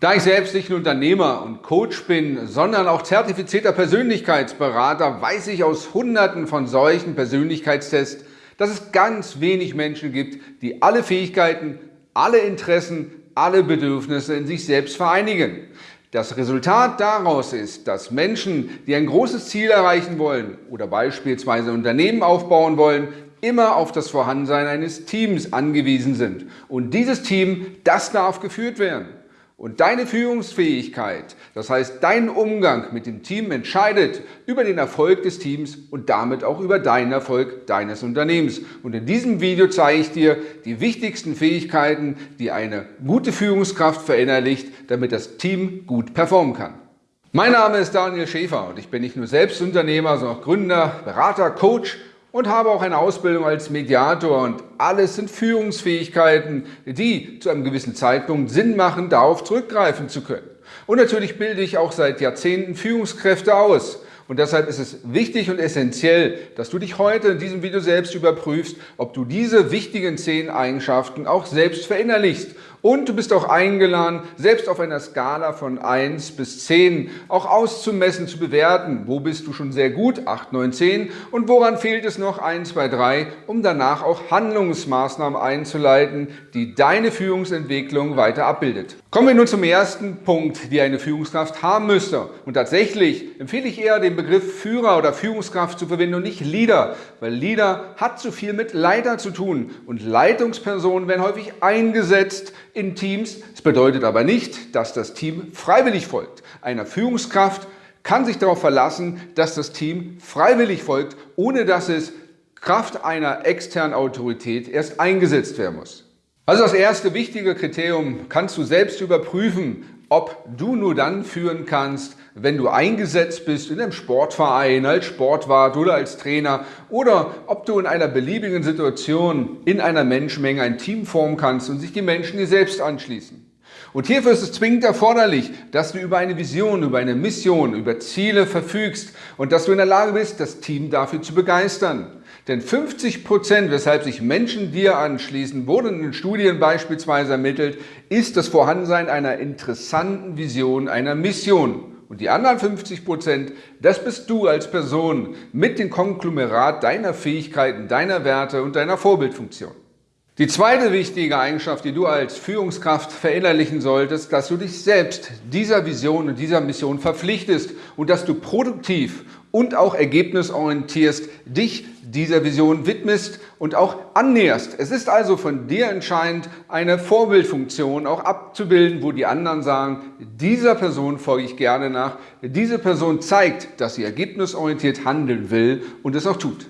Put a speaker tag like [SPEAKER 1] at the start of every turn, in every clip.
[SPEAKER 1] Da ich selbst nicht nur Unternehmer und Coach bin, sondern auch zertifizierter Persönlichkeitsberater, weiß ich aus hunderten von solchen Persönlichkeitstests, dass es ganz wenig Menschen gibt, die alle Fähigkeiten, alle Interessen, alle Bedürfnisse in sich selbst vereinigen. Das Resultat daraus ist, dass Menschen, die ein großes Ziel erreichen wollen oder beispielsweise Unternehmen aufbauen wollen, immer auf das Vorhandensein eines Teams angewiesen sind. Und dieses Team, das darf geführt werden. Und deine Führungsfähigkeit, das heißt dein Umgang mit dem Team entscheidet über den Erfolg des Teams und damit auch über deinen Erfolg deines Unternehmens. Und in diesem Video zeige ich dir die wichtigsten Fähigkeiten, die eine gute Führungskraft verinnerlicht, damit das Team gut performen kann. Mein Name ist Daniel Schäfer und ich bin nicht nur Selbstunternehmer, sondern auch Gründer, Berater, Coach und habe auch eine Ausbildung als Mediator und alles sind Führungsfähigkeiten, die zu einem gewissen Zeitpunkt Sinn machen, darauf zurückgreifen zu können. Und natürlich bilde ich auch seit Jahrzehnten Führungskräfte aus. Und deshalb ist es wichtig und essentiell, dass du dich heute in diesem Video selbst überprüfst, ob du diese wichtigen zehn Eigenschaften auch selbst verinnerlichst und du bist auch eingeladen, selbst auf einer Skala von 1 bis 10 auch auszumessen, zu bewerten. Wo bist du schon sehr gut? 8, 9, 10. Und woran fehlt es noch? 1, 2, 3, um danach auch Handlungsmaßnahmen einzuleiten, die deine Führungsentwicklung weiter abbildet. Kommen wir nun zum ersten Punkt, die eine Führungskraft haben müsste. Und tatsächlich empfehle ich eher den Begriff Führer oder Führungskraft zu verwenden und nicht Leader, weil Leader hat zu viel mit Leiter zu tun. Und Leitungspersonen werden häufig eingesetzt, in Teams. Es bedeutet aber nicht, dass das Team freiwillig folgt. Einer Führungskraft kann sich darauf verlassen, dass das Team freiwillig folgt, ohne dass es Kraft einer externen Autorität erst eingesetzt werden muss. Also das erste wichtige Kriterium kannst du selbst überprüfen, ob du nur dann führen kannst, wenn du eingesetzt bist in einem Sportverein, als Sportwart oder als Trainer oder ob du in einer beliebigen Situation in einer Menschenmenge ein Team formen kannst und sich die Menschen dir selbst anschließen. Und hierfür ist es zwingend erforderlich, dass du über eine Vision, über eine Mission, über Ziele verfügst und dass du in der Lage bist, das Team dafür zu begeistern. Denn 50 Prozent, weshalb sich Menschen dir anschließen, wurden in Studien beispielsweise ermittelt, ist das Vorhandensein einer interessanten Vision, einer Mission. Und die anderen 50 Prozent, das bist du als Person mit dem Konglomerat deiner Fähigkeiten, deiner Werte und deiner Vorbildfunktion. Die zweite wichtige Eigenschaft, die du als Führungskraft verinnerlichen solltest, dass du dich selbst dieser Vision und dieser Mission verpflichtest und dass du produktiv und auch ergebnisorientierst dich dieser Vision widmest und auch annäherst. Es ist also von dir entscheidend, eine Vorbildfunktion auch abzubilden, wo die anderen sagen, dieser Person folge ich gerne nach. Diese Person zeigt, dass sie ergebnisorientiert handeln will und es auch tut.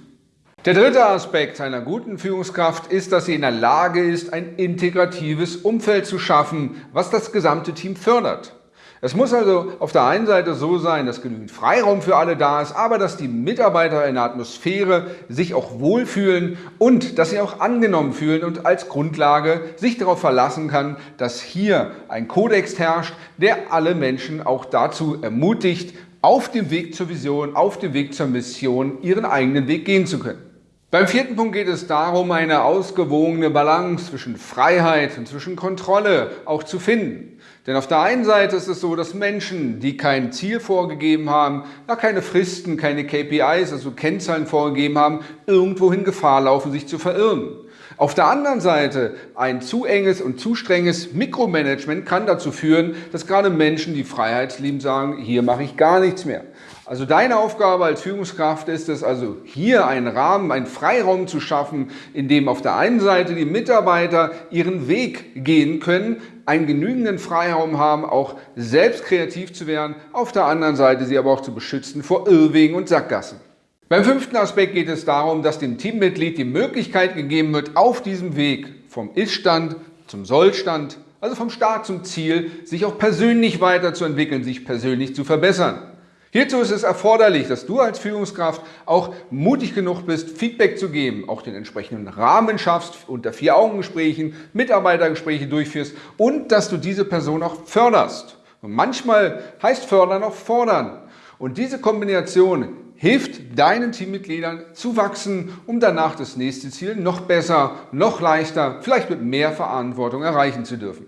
[SPEAKER 1] Der dritte Aspekt einer guten Führungskraft ist, dass sie in der Lage ist, ein integratives Umfeld zu schaffen, was das gesamte Team fördert. Es muss also auf der einen Seite so sein, dass genügend Freiraum für alle da ist, aber dass die Mitarbeiter in der Atmosphäre sich auch wohlfühlen und dass sie auch angenommen fühlen und als Grundlage sich darauf verlassen kann, dass hier ein Kodex herrscht, der alle Menschen auch dazu ermutigt, auf dem Weg zur Vision, auf dem Weg zur Mission ihren eigenen Weg gehen zu können. Beim vierten Punkt geht es darum, eine ausgewogene Balance zwischen Freiheit und zwischen Kontrolle auch zu finden. Denn auf der einen Seite ist es so, dass Menschen, die kein Ziel vorgegeben haben, ja keine Fristen, keine KPIs, also Kennzahlen vorgegeben haben, irgendwohin Gefahr laufen, sich zu verirren. Auf der anderen Seite ein zu enges und zu strenges Mikromanagement kann dazu führen, dass gerade Menschen, die Freiheit lieben, sagen, hier mache ich gar nichts mehr. Also deine Aufgabe als Führungskraft ist es also hier einen Rahmen, einen Freiraum zu schaffen, in dem auf der einen Seite die Mitarbeiter ihren Weg gehen können, einen genügenden Freiraum haben, auch selbst kreativ zu werden, auf der anderen Seite sie aber auch zu beschützen vor Irrwegen und Sackgassen. Beim fünften Aspekt geht es darum, dass dem Teammitglied die Möglichkeit gegeben wird, auf diesem Weg vom Ist-Stand zum Soll-Stand, also vom Start zum Ziel, sich auch persönlich weiterzuentwickeln, sich persönlich zu verbessern. Hierzu ist es erforderlich, dass du als Führungskraft auch mutig genug bist, Feedback zu geben, auch den entsprechenden Rahmen schaffst, unter Vier-Augen-Gesprächen, Mitarbeitergespräche durchführst und dass du diese Person auch förderst. Und manchmal heißt fördern auch fordern. Und diese Kombination hilft deinen Teammitgliedern zu wachsen, um danach das nächste Ziel noch besser, noch leichter, vielleicht mit mehr Verantwortung erreichen zu dürfen.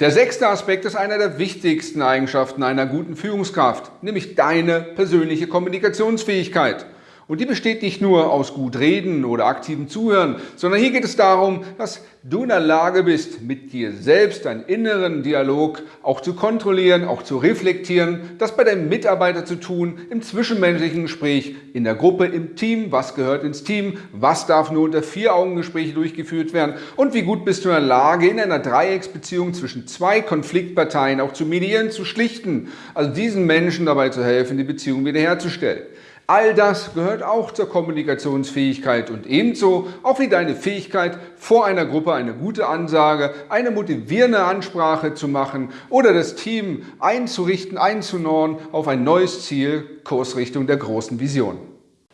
[SPEAKER 1] Der sechste Aspekt ist einer der wichtigsten Eigenschaften einer guten Führungskraft, nämlich deine persönliche Kommunikationsfähigkeit. Und die besteht nicht nur aus gut reden oder aktivem Zuhören, sondern hier geht es darum, dass du in der Lage bist, mit dir selbst deinen inneren Dialog auch zu kontrollieren, auch zu reflektieren, das bei deinem Mitarbeiter zu tun, im zwischenmenschlichen Gespräch, in der Gruppe, im Team, was gehört ins Team, was darf nur unter vier Augen Gespräche durchgeführt werden? Und wie gut bist du in der Lage, in einer Dreiecksbeziehung zwischen zwei Konfliktparteien auch zu medieren, zu schlichten, also diesen Menschen dabei zu helfen, die Beziehung wiederherzustellen. All das gehört auch zur Kommunikationsfähigkeit und ebenso auch wie deine Fähigkeit, vor einer Gruppe eine gute Ansage, eine motivierende Ansprache zu machen oder das Team einzurichten, einzunorn auf ein neues Ziel, Kursrichtung der großen Vision.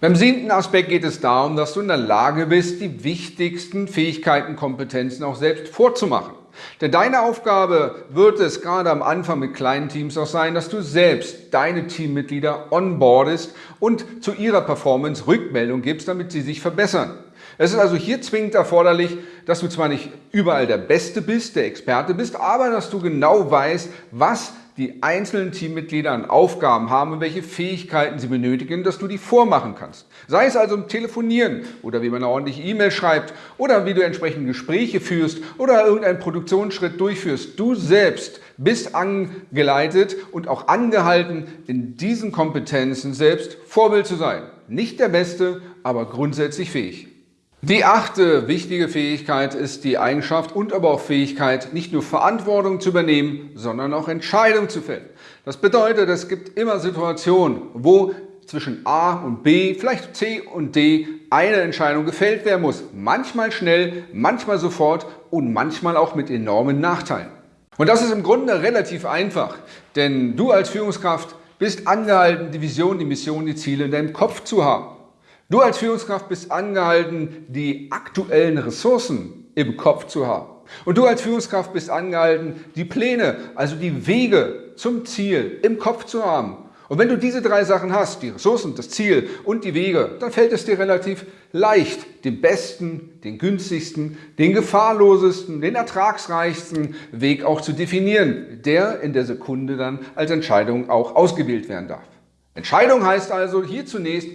[SPEAKER 1] Beim siebten Aspekt geht es darum, dass du in der Lage bist, die wichtigsten Fähigkeiten, Kompetenzen auch selbst vorzumachen. Denn deine Aufgabe wird es gerade am Anfang mit kleinen Teams auch sein, dass du selbst deine Teammitglieder onboardest und zu ihrer Performance Rückmeldung gibst, damit sie sich verbessern. Es ist also hier zwingend erforderlich, dass du zwar nicht überall der Beste bist, der Experte bist, aber dass du genau weißt, was die einzelnen Teammitglieder an Aufgaben haben und welche Fähigkeiten sie benötigen, dass du die vormachen kannst. Sei es also im Telefonieren oder wie man eine ordentliche E-Mail schreibt oder wie du entsprechende Gespräche führst oder irgendeinen Produktionsschritt durchführst. Du selbst bist angeleitet und auch angehalten, in diesen Kompetenzen selbst Vorbild zu sein. Nicht der Beste, aber grundsätzlich fähig. Die achte wichtige Fähigkeit ist die Eigenschaft und aber auch Fähigkeit, nicht nur Verantwortung zu übernehmen, sondern auch Entscheidungen zu fällen. Das bedeutet, es gibt immer Situationen, wo zwischen A und B, vielleicht C und D, eine Entscheidung gefällt werden muss. Manchmal schnell, manchmal sofort und manchmal auch mit enormen Nachteilen. Und das ist im Grunde relativ einfach, denn du als Führungskraft bist angehalten, die Vision, die Mission, die Ziele in deinem Kopf zu haben. Du als Führungskraft bist angehalten, die aktuellen Ressourcen im Kopf zu haben. Und du als Führungskraft bist angehalten, die Pläne, also die Wege zum Ziel im Kopf zu haben. Und wenn du diese drei Sachen hast, die Ressourcen, das Ziel und die Wege, dann fällt es dir relativ leicht, den besten, den günstigsten, den gefahrlosesten, den ertragsreichsten Weg auch zu definieren, der in der Sekunde dann als Entscheidung auch ausgewählt werden darf. Entscheidung heißt also hier zunächst,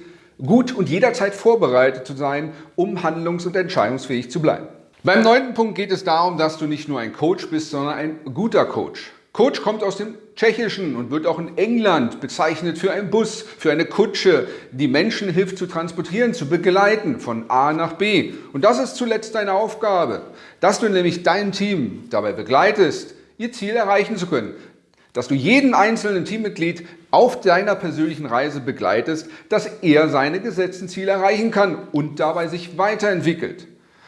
[SPEAKER 1] gut und jederzeit vorbereitet zu sein, um handlungs- und entscheidungsfähig zu bleiben. Beim neunten Punkt geht es darum, dass du nicht nur ein Coach bist, sondern ein guter Coach. Coach kommt aus dem Tschechischen und wird auch in England bezeichnet für einen Bus, für eine Kutsche, die Menschen hilft zu transportieren, zu begleiten von A nach B. Und das ist zuletzt deine Aufgabe, dass du nämlich dein Team dabei begleitest, ihr Ziel erreichen zu können dass du jeden einzelnen Teammitglied auf deiner persönlichen Reise begleitest, dass er seine gesetzten Ziele erreichen kann und dabei sich weiterentwickelt.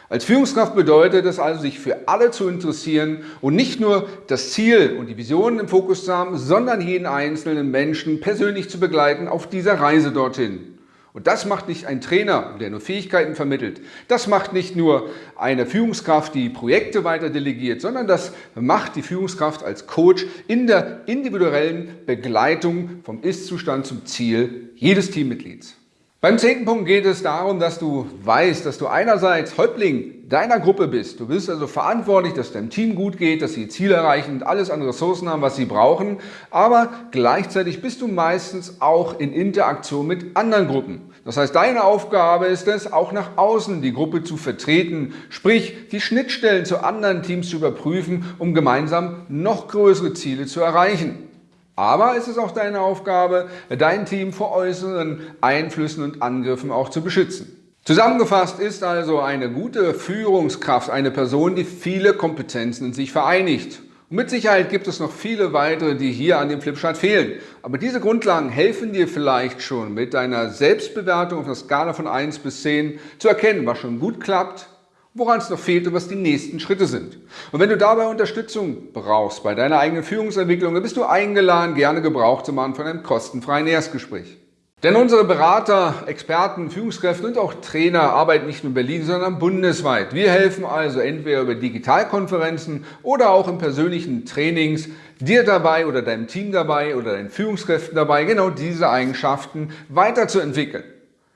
[SPEAKER 1] Als Führungskraft bedeutet es also, sich für alle zu interessieren und nicht nur das Ziel und die Visionen im Fokus zu haben, sondern jeden einzelnen Menschen persönlich zu begleiten auf dieser Reise dorthin. Und das macht nicht ein Trainer, der nur Fähigkeiten vermittelt. Das macht nicht nur eine Führungskraft, die Projekte weiter delegiert, sondern das macht die Führungskraft als Coach in der individuellen Begleitung vom Ist-Zustand zum Ziel jedes Teammitglieds. Beim zehnten Punkt geht es darum, dass du weißt, dass du einerseits Häuptling deiner Gruppe bist. Du bist also verantwortlich, dass deinem Team gut geht, dass sie Ziele erreichen und alles an Ressourcen haben, was sie brauchen. Aber gleichzeitig bist du meistens auch in Interaktion mit anderen Gruppen. Das heißt, deine Aufgabe ist es, auch nach außen die Gruppe zu vertreten, sprich die Schnittstellen zu anderen Teams zu überprüfen, um gemeinsam noch größere Ziele zu erreichen. Aber es ist auch deine Aufgabe, dein Team vor äußeren Einflüssen und Angriffen auch zu beschützen. Zusammengefasst ist also eine gute Führungskraft eine Person, die viele Kompetenzen in sich vereinigt. Und mit Sicherheit gibt es noch viele weitere, die hier an dem Flipchart fehlen. Aber diese Grundlagen helfen dir vielleicht schon mit deiner Selbstbewertung auf der Skala von 1 bis 10 zu erkennen, was schon gut klappt woran es noch fehlt und was die nächsten Schritte sind. Und wenn du dabei Unterstützung brauchst bei deiner eigenen Führungsentwicklung, dann bist du eingeladen, gerne Gebrauch zu machen von einem kostenfreien Erstgespräch. Denn unsere Berater, Experten, Führungskräfte und auch Trainer arbeiten nicht nur in Berlin, sondern bundesweit. Wir helfen also entweder über Digitalkonferenzen oder auch in persönlichen Trainings dir dabei oder deinem Team dabei oder deinen Führungskräften dabei, genau diese Eigenschaften weiterzuentwickeln.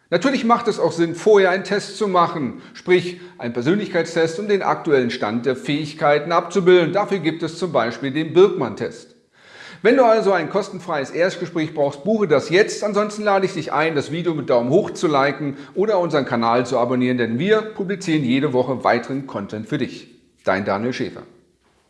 [SPEAKER 1] Natürlich macht es auch Sinn, vorher einen Test zu machen, sprich einen Persönlichkeitstest, um den aktuellen Stand der Fähigkeiten abzubilden. Dafür gibt es zum Beispiel den Birkmann-Test. Wenn du also ein kostenfreies Erstgespräch brauchst, buche das jetzt. Ansonsten lade ich dich ein, das Video mit Daumen hoch zu liken oder unseren Kanal zu abonnieren, denn wir publizieren jede Woche weiteren Content für dich. Dein Daniel Schäfer.